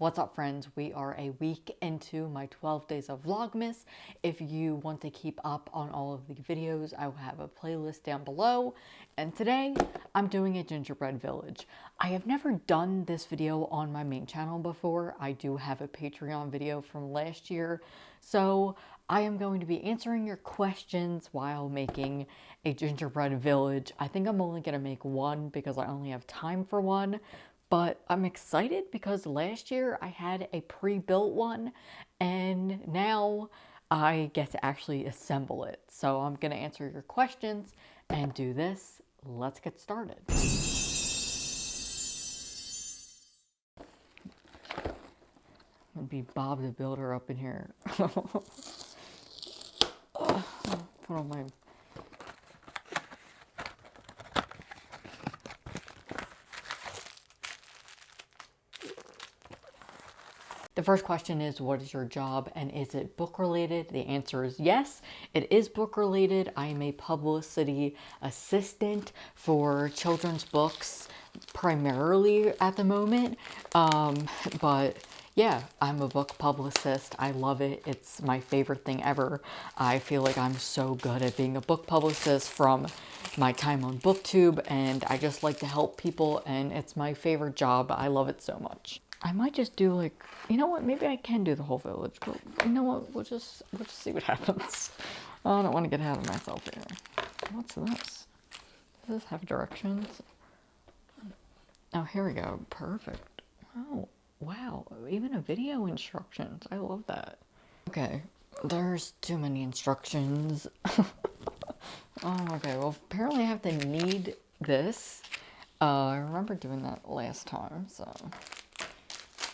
What's up friends? We are a week into my 12 days of Vlogmas. If you want to keep up on all of the videos, I will have a playlist down below. And today I'm doing a gingerbread village. I have never done this video on my main channel before. I do have a Patreon video from last year. So I am going to be answering your questions while making a gingerbread village. I think I'm only going to make one because I only have time for one but I'm excited because last year I had a pre-built one and now I get to actually assemble it. So I'm going to answer your questions and do this. Let's get started. I'm be Bob the Builder up in here. Put on my first question is, what is your job and is it book related? The answer is yes, it is book related. I am a publicity assistant for children's books primarily at the moment. Um, but yeah, I'm a book publicist. I love it. It's my favorite thing ever. I feel like I'm so good at being a book publicist from my time on booktube and I just like to help people and it's my favorite job. I love it so much. I might just do like, you know what, maybe I can do the whole village, but you know what, we'll just, we'll just see what happens. I don't want to get ahead of myself here. What's this? Does this have directions? Oh, here we go. Perfect. Oh, wow. Even a video instructions. I love that. Okay, there's too many instructions. oh, okay. Well, apparently I have to knead this. Uh, I remember doing that last time, so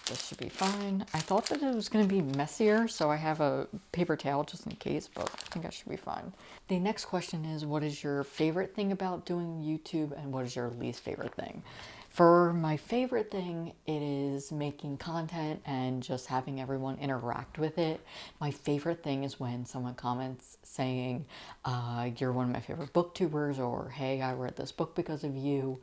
this should be fine. I thought that it was going to be messier, so I have a paper towel just in case, but I think I should be fine. The next question is, what is your favorite thing about doing YouTube and what is your least favorite thing? For my favorite thing, it is making content and just having everyone interact with it. My favorite thing is when someone comments saying, uh, you're one of my favorite booktubers, or hey, I read this book because of you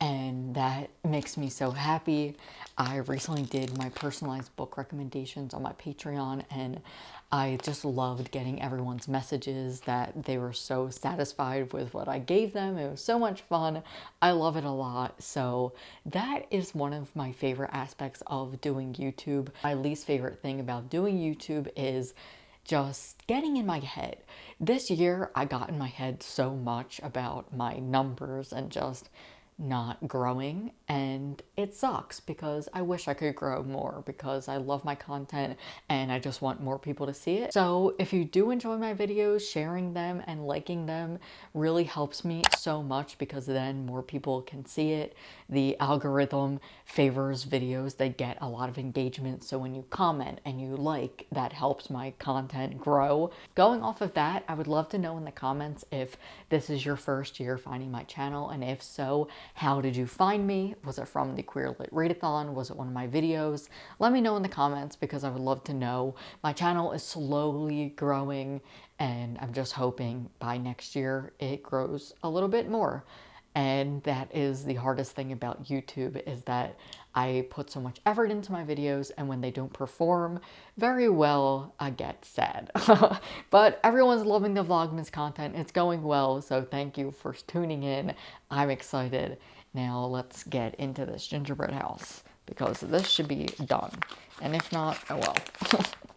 and that makes me so happy. I recently did my personalized book recommendations on my Patreon and I just loved getting everyone's messages that they were so satisfied with what I gave them. It was so much fun. I love it a lot. So that is one of my favorite aspects of doing YouTube. My least favorite thing about doing YouTube is just getting in my head. This year I got in my head so much about my numbers and just not growing and it sucks because I wish I could grow more because I love my content and I just want more people to see it. So if you do enjoy my videos, sharing them and liking them really helps me so much because then more people can see it. The algorithm favors videos that get a lot of engagement so when you comment and you like that helps my content grow. Going off of that, I would love to know in the comments if this is your first year finding my channel and if so, how did you find me? Was it from the Queer Lit Readathon? Was it one of my videos? Let me know in the comments because I would love to know. My channel is slowly growing and I'm just hoping by next year it grows a little bit more. And that is the hardest thing about YouTube is that I put so much effort into my videos and when they don't perform very well, I get sad. but everyone's loving the Vlogmas content. It's going well, so thank you for tuning in. I'm excited. Now let's get into this gingerbread house because this should be done. And if not, oh well.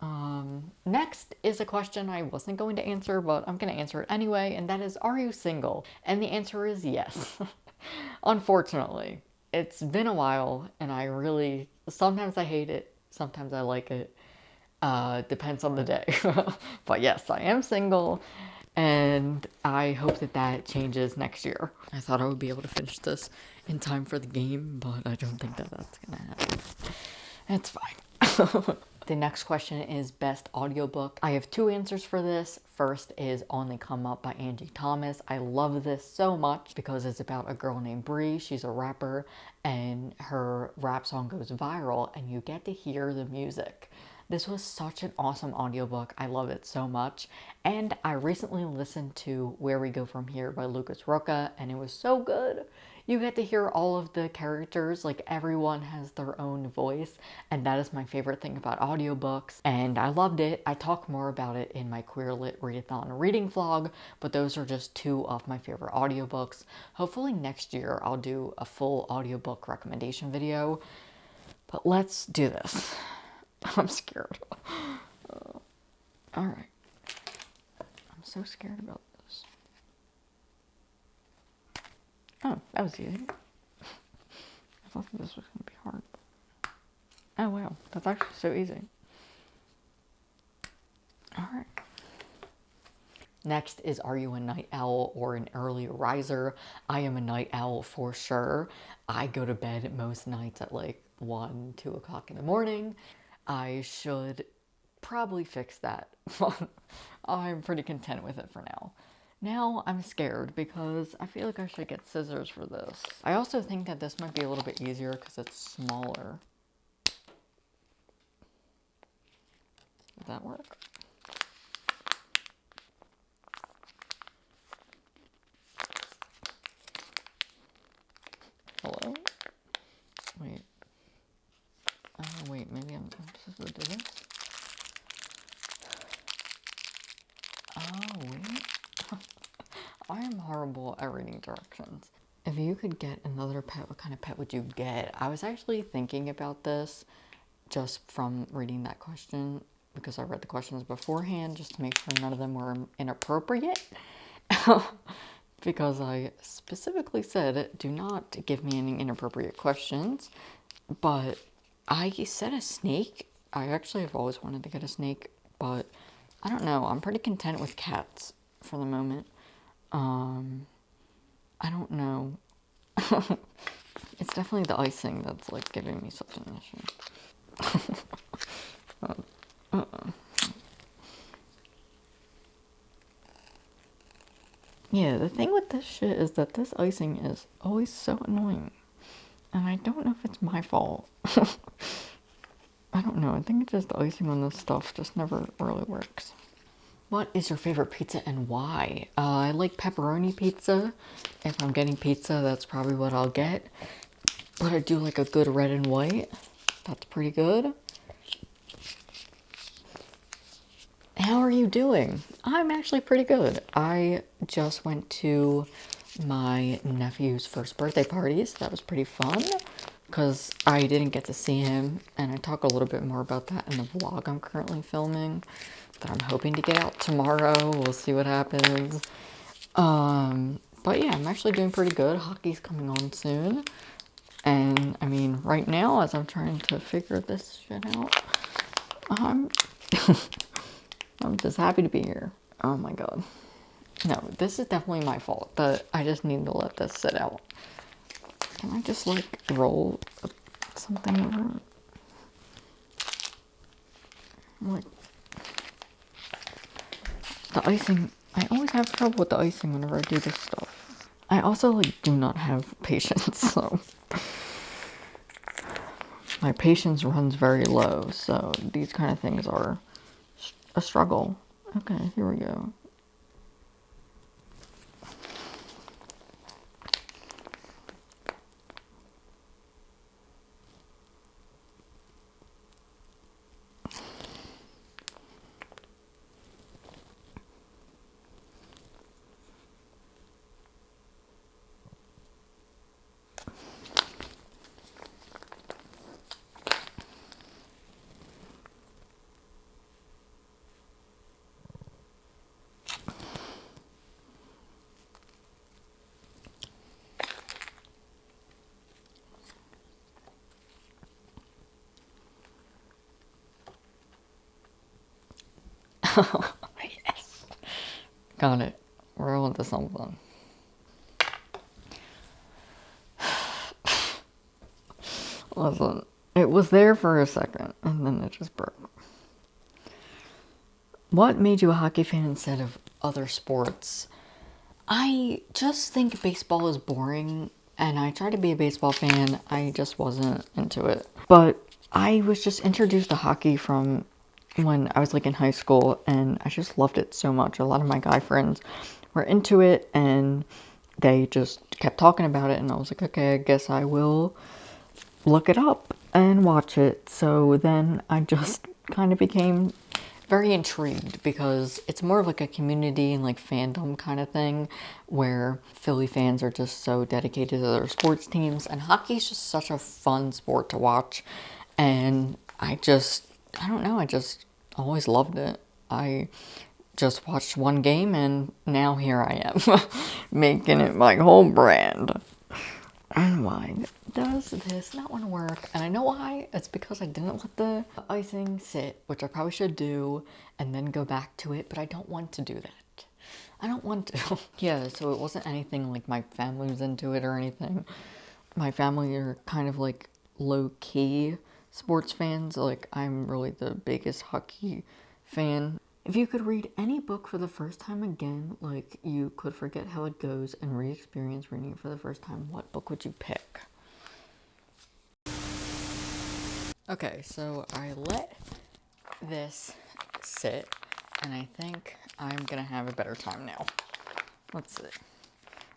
Um, next is a question I wasn't going to answer, but I'm going to answer it anyway, and that is, are you single? And the answer is yes. Unfortunately, it's been a while, and I really, sometimes I hate it, sometimes I like it. Uh, depends on the day. but yes, I am single, and I hope that that changes next year. I thought I would be able to finish this in time for the game, but I don't think that that's gonna happen. It's fine. The next question is best audiobook. I have two answers for this. First is On the Come Up by Angie Thomas. I love this so much because it's about a girl named Bri. She's a rapper and her rap song goes viral and you get to hear the music. This was such an awesome audiobook. I love it so much. And I recently listened to Where We Go From Here by Lucas Rocha and it was so good. You get to hear all of the characters, like everyone has their own voice, and that is my favorite thing about audiobooks, and I loved it. I talk more about it in my Queer Lit Readathon reading vlog, but those are just two of my favorite audiobooks. Hopefully next year I'll do a full audiobook recommendation video, but let's do this. I'm scared. Uh, all right. I'm so scared about this. Oh, that was easy. I thought this was going to be hard. Oh, wow. That's actually so easy. Alright. Next is Are you a night owl or an early riser? I am a night owl for sure. I go to bed most nights at like 1, 2 o'clock in the morning. I should probably fix that. I'm pretty content with it for now. Now I'm scared because I feel like I should get scissors for this. I also think that this might be a little bit easier because it's smaller. Does that work? Hello? Wait. Oh, wait, maybe I'm, I'm supposed to do this? Oh, wait. I am reading directions. If you could get another pet, what kind of pet would you get? I was actually thinking about this just from reading that question because I read the questions beforehand just to make sure none of them were inappropriate. because I specifically said, do not give me any inappropriate questions. But I said a snake. I actually have always wanted to get a snake, but I don't know. I'm pretty content with cats for the moment. Um, I don't know. it's definitely the icing that's like giving me such an issue. uh, uh. Yeah, the thing with this shit is that this icing is always so annoying. And I don't know if it's my fault. I don't know. I think it's just the icing on this stuff just never really works. What is your favorite pizza and why? Uh, I like pepperoni pizza. If I'm getting pizza, that's probably what I'll get. But I do like a good red and white. That's pretty good. How are you doing? I'm actually pretty good. I just went to my nephew's first birthday party, so That was pretty fun because I didn't get to see him and I talk a little bit more about that in the vlog I'm currently filming that I'm hoping to get out tomorrow. We'll see what happens. Um, but yeah, I'm actually doing pretty good. Hockey's coming on soon. And I mean, right now, as I'm trying to figure this shit out, I'm, I'm just happy to be here. Oh my god. No, this is definitely my fault, but I just need to let this sit out. Can I just like roll something over? Like the icing. I always have trouble with the icing whenever I do this stuff. I also like do not have patience, so my patience runs very low. So these kind of things are a struggle. Okay, here we go. Yes. Got it. We're on to something. Listen, it was there for a second, and then it just broke. What made you a hockey fan instead of other sports? I just think baseball is boring, and I tried to be a baseball fan. I just wasn't into it. But I was just introduced to hockey from when I was like in high school and I just loved it so much. A lot of my guy friends were into it and they just kept talking about it, and I was like, okay, I guess I will look it up and watch it. So then I just kind of became very intrigued because it's more of like a community and like fandom kind of thing where Philly fans are just so dedicated to their sports teams and hockey is just such a fun sport to watch and I just I don't know I just always loved it. I just watched one game and now here I am making it my whole brand. And why does this not want to work? And I know why. It's because I didn't let the icing sit, which I probably should do, and then go back to it, but I don't want to do that. I don't want to. yeah, so it wasn't anything like my family was into it or anything. My family are kind of like low-key sports fans. Like, I'm really the biggest hockey fan if you could read any book for the first time again, like you could forget how it goes and re experience reading it for the first time, what book would you pick? Okay, so I let this sit, and I think I'm gonna have a better time now. Let's see.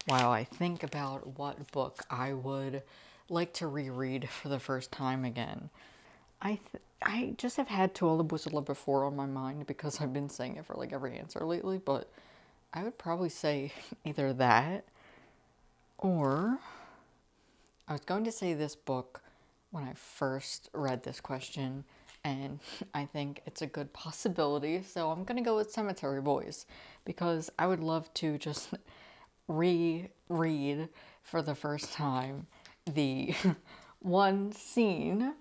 While I think about what book I would like to reread for the first time again, I I just have had Boys I Before on my mind because I've been saying it for like every answer lately, but I would probably say either that or I was going to say this book when I first read this question and I think it's a good possibility, so I'm going to go with Cemetery Boys because I would love to just reread for the first time the one scene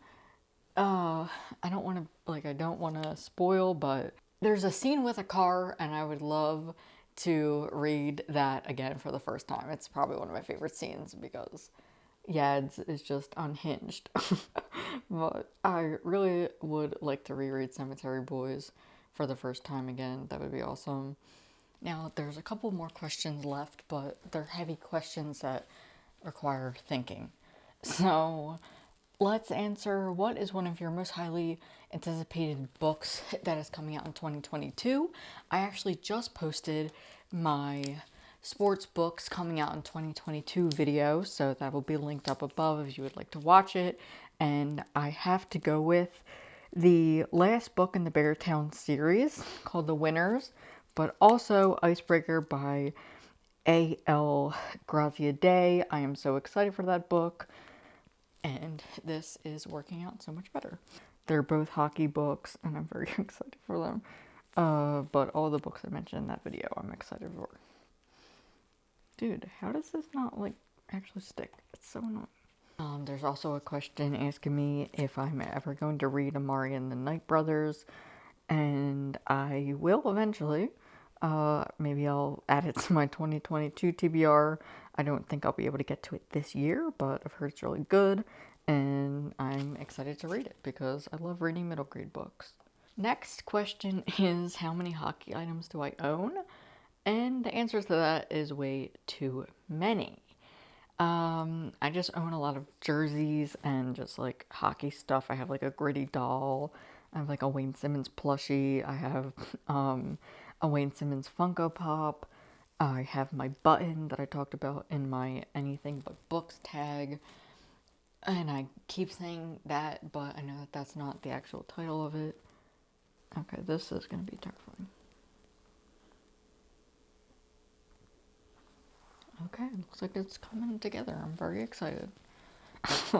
uh, I don't want to, like, I don't want to spoil, but there's a scene with a car, and I would love to read that again for the first time. It's probably one of my favorite scenes because Yads is just unhinged. but I really would like to reread Cemetery Boys for the first time again. That would be awesome. Now, there's a couple more questions left, but they're heavy questions that require thinking. So, let's answer what is one of your most highly anticipated books that is coming out in 2022. I actually just posted my sports books coming out in 2022 video, so that will be linked up above if you would like to watch it. And I have to go with the last book in the Beartown series called The Winners, but also Icebreaker by A.L. Graziadei. I am so excited for that book and this is working out so much better. They're both hockey books, and I'm very excited for them. Uh, but all the books I mentioned in that video, I'm excited for. Dude, how does this not, like, actually stick? It's so annoying. Um, there's also a question asking me if I'm ever going to read Amari and the Night Brothers, and I will eventually. Uh, maybe I'll add it to my 2022 TBR. I don't think I'll be able to get to it this year, but I've heard it's really good, and I'm excited to read it because I love reading middle grade books. Next question is how many hockey items do I own? And the answer to that is way too many. Um, I just own a lot of jerseys and just like hockey stuff. I have like a gritty doll. I have like a Wayne Simmonds plushie. I have um, a Wayne Simmonds Funko Pop. I have my button that I talked about in my anything but books tag. And I keep saying that, but I know that that's not the actual title of it. Okay, this is going to be terrifying. Okay, looks like it's coming together. I'm very excited.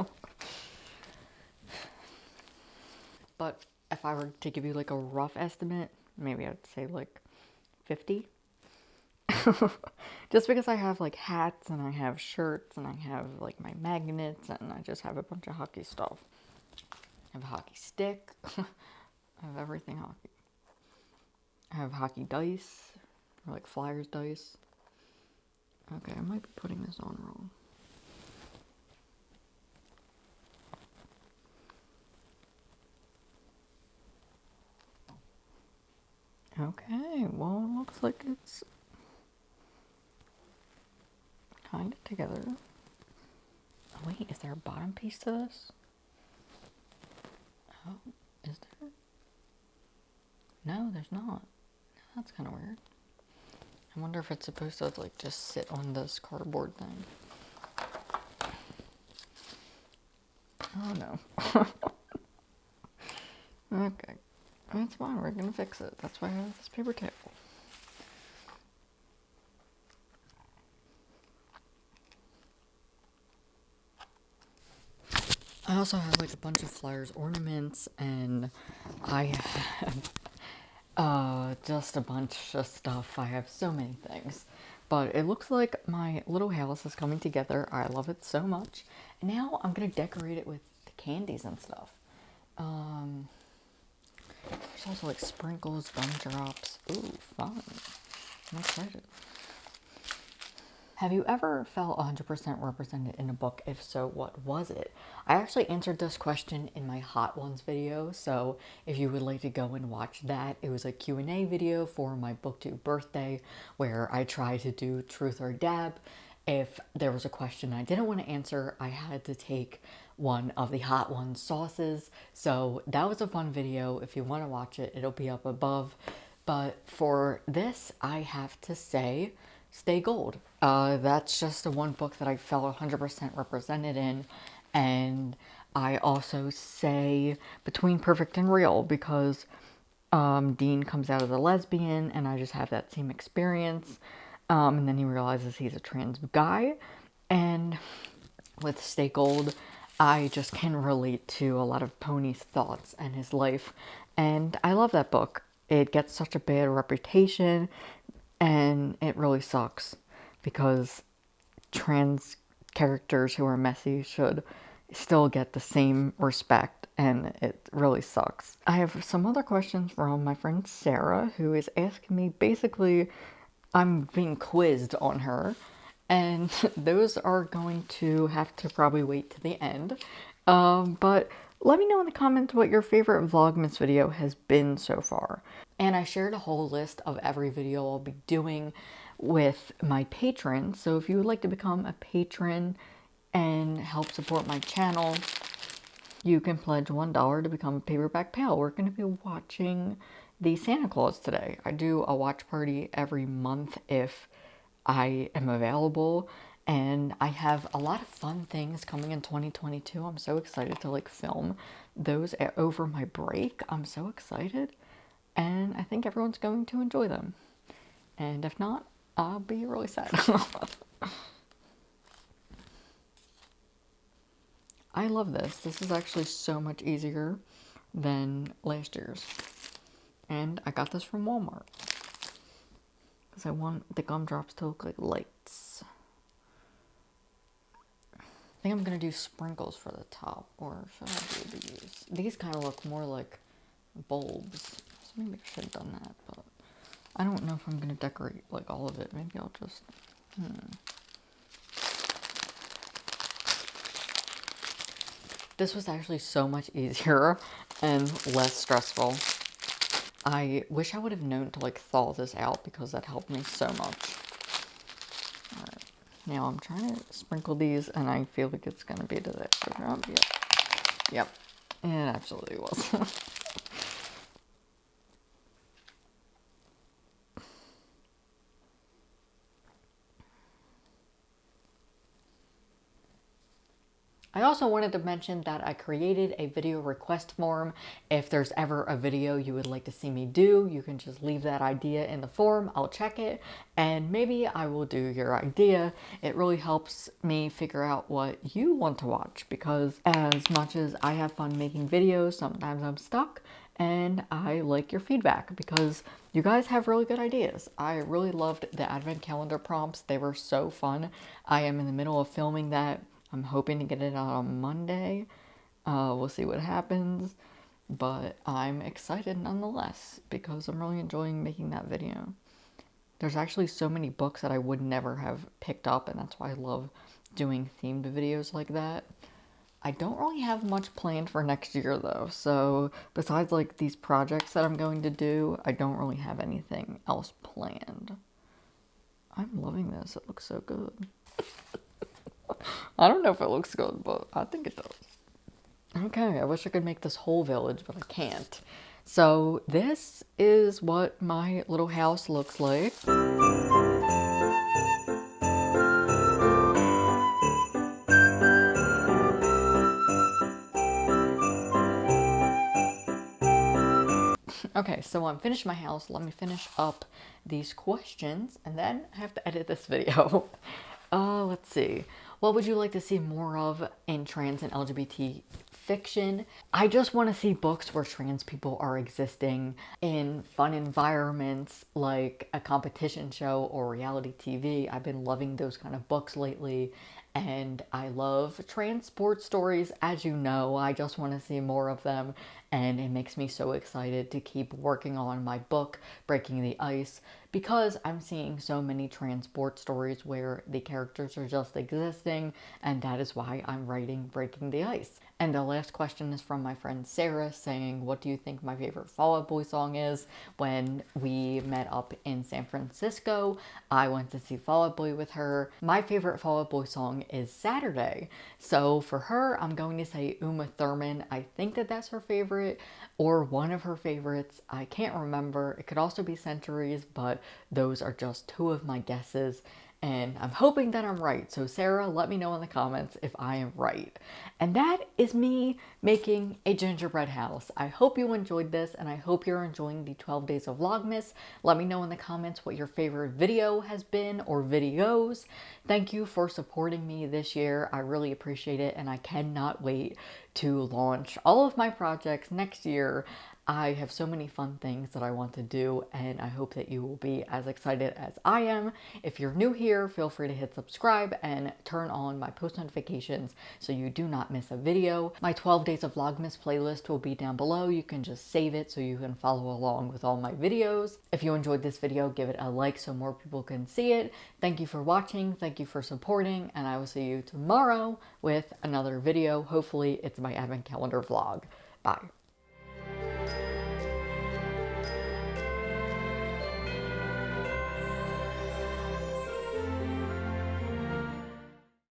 but if I were to give you like a rough estimate, maybe I'd say like 50. just because I have like hats and I have shirts and I have like my magnets and I just have a bunch of hockey stuff. I have a hockey stick. I have everything hockey. I have hockey dice or like flyers dice. Okay, I might be putting this on wrong. Okay, well, it looks like it's kind of together. Oh, wait, is there a bottom piece to this? Oh, is there? No, there's not. That's kind of weird. I wonder if it's supposed to like just sit on this cardboard thing. Oh no. okay. That's fine, we're gonna fix it. That's why I have this paper towel. Also have like a bunch of Flyers ornaments and I have uh, just a bunch of stuff. I have so many things. But it looks like my little house is coming together. I love it so much. And now I'm going to decorate it with the candies and stuff. Um, there's also like sprinkles, gumdrops. Ooh, fun. I'm excited. Have you ever felt 100% represented in a book? If so, what was it? I actually answered this question in my Hot Ones video, so if you would like to go and watch that, it was a Q&A video for my booktube birthday where I tried to do truth or dab. If there was a question I didn't want to answer, I had to take one of the Hot Ones sauces. So that was a fun video. If you want to watch it, it'll be up above. But for this, I have to say Stay Gold. Uh, that's just the one book that I felt 100% represented in. And I also say Between Perfect and Real because um, Dean comes out as a lesbian and I just have that same experience. Um, and then he realizes he's a trans guy. And with Stay Gold, I just can relate to a lot of Pony's thoughts and his life. And I love that book. It gets such a bad reputation and it really sucks because trans characters who are messy should still get the same respect and it really sucks. I have some other questions from my friend Sarah who is asking me basically I'm being quizzed on her and those are going to have to probably wait to the end. Um, but let me know in the comments what your favorite Vlogmas video has been so far. And I shared a whole list of every video I'll be doing with my patrons. So if you would like to become a patron and help support my channel, you can pledge $1 to become a paperback pal. We're going to be watching the Santa Clause today. I do a watch party every month if I am available and I have a lot of fun things coming in 2022. I'm so excited to like film those over my break. I'm so excited and I think everyone's going to enjoy them. And if not, I'll be really sad. I love this. This is actually so much easier than last year's. And I got this from Walmart. Because I want the gumdrops to look like lights. I think I'm going to do sprinkles for the top. Or should I do these? These kind of look more like bulbs. Maybe I should have done that. But I don't know if I'm going to decorate like all of it. Maybe I'll just... Hmm. This was actually so much easier and less stressful. I wish I would have known to like thaw this out because that helped me so much. Now I'm trying to sprinkle these and I feel like it's going to be to the Yep. Yep. It absolutely was. I also wanted to mention that I created a video request form. If there's ever a video you would like to see me do, you can just leave that idea in the form. I'll check it and maybe I will do your idea. It really helps me figure out what you want to watch because as much as I have fun making videos, sometimes I'm stuck and I like your feedback because you guys have really good ideas. I really loved the advent calendar prompts. They were so fun. I am in the middle of filming that I'm hoping to get it out on Monday. Uh, we'll see what happens. But I'm excited nonetheless because I'm really enjoying making that video. There's actually so many books that I would never have picked up and that's why I love doing themed videos like that. I don't really have much planned for next year though, so besides like these projects that I'm going to do, I don't really have anything else planned. I'm loving this, it looks so good. I don't know if it looks good, but I think it does. Okay, I wish I could make this whole village, but I can't. So this is what my little house looks like. Okay, so I'm finished my house. Let me finish up these questions and then I have to edit this video. Uh, let's see. What would you like to see more of in trans and LGBT fiction? I just want to see books where trans people are existing in fun environments like a competition show or reality TV. I've been loving those kind of books lately and I love trans sport stories, as you know. I just want to see more of them, and it makes me so excited to keep working on my book, Breaking the Ice, because I'm seeing so many trans sport stories where the characters are just existing, and that is why I'm writing Breaking the Ice. And the last question is from my friend Sarah saying, What do you think my favorite Fall Out Boy song is? When we met up in San Francisco, I went to see Fall Out Boy with her. My favorite Fall Out Boy song is Saturday. So for her, I'm going to say Uma Thurman. I think that that's her favorite or one of her favorites. I can't remember. It could also be Centuries, but those are just two of my guesses and I'm hoping that I'm right. So Sarah, let me know in the comments if I am right. And that is me making a gingerbread house. I hope you enjoyed this and I hope you're enjoying the 12 days of Vlogmas. Let me know in the comments what your favorite video has been or videos. Thank you for supporting me this year. I really appreciate it and I cannot wait to launch all of my projects next year. I have so many fun things that I want to do and I hope that you will be as excited as I am. If you're new here, feel free to hit subscribe and turn on my post notifications so you do not miss a video. My 12 days of Vlogmas playlist will be down below. You can just save it so you can follow along with all my videos. If you enjoyed this video, give it a like so more people can see it. Thank you for watching. Thank you for supporting and I will see you tomorrow with another video. Hopefully it's my advent calendar vlog. Bye.